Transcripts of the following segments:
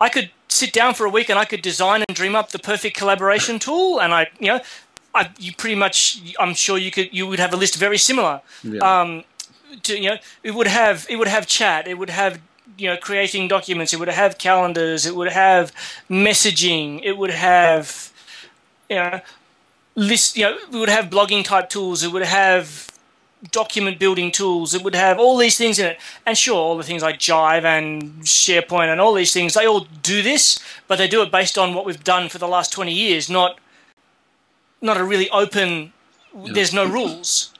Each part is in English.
I could sit down for a week and I could design and dream up the perfect collaboration tool, and I, you know, I, you pretty much, I'm sure you could, you would have a list very similar. Yeah. Um, to, you know, it would have, it would have chat, it would have, you know, creating documents, it would have calendars, it would have messaging, it would have, you know, list, you know, it would have blogging type tools, it would have document building tools, it would have all these things in it. And sure, all the things like Jive and SharePoint and all these things, they all do this, but they do it based on what we've done for the last 20 years, not not a really open, there's no rules.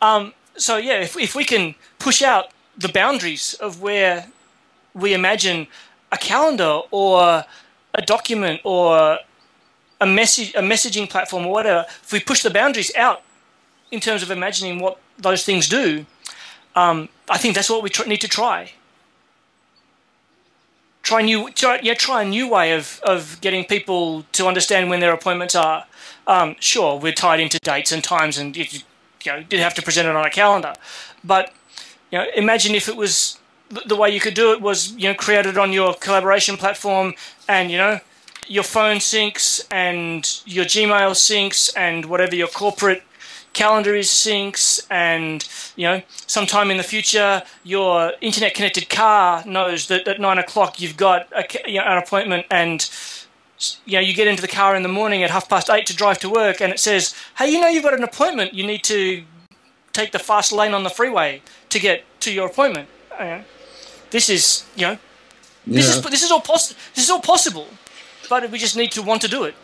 Um, so yeah, if, if we can push out the boundaries of where we imagine a calendar or a document or a message, a messaging platform or whatever, if we push the boundaries out in terms of imagining what those things do, um, I think that's what we need to try. Try new, try, yeah, try a new way of, of getting people to understand when their appointments are. Um, sure, we're tied into dates and times, and you, you know, did have to present it on a calendar. But you know, imagine if it was the way you could do it was you know created on your collaboration platform, and you know your phone syncs and your Gmail syncs and whatever your corporate calendar is syncs and you know sometime in the future your internet connected car knows that at nine o'clock you've got a, you know, an appointment and you know you get into the car in the morning at half past eight to drive to work and it says hey you know you've got an appointment. You need to take the fast lane on the freeway to get to your appointment. You know, this is you know this Yeah. is this is all poss- this is all possible but we just need to want to do it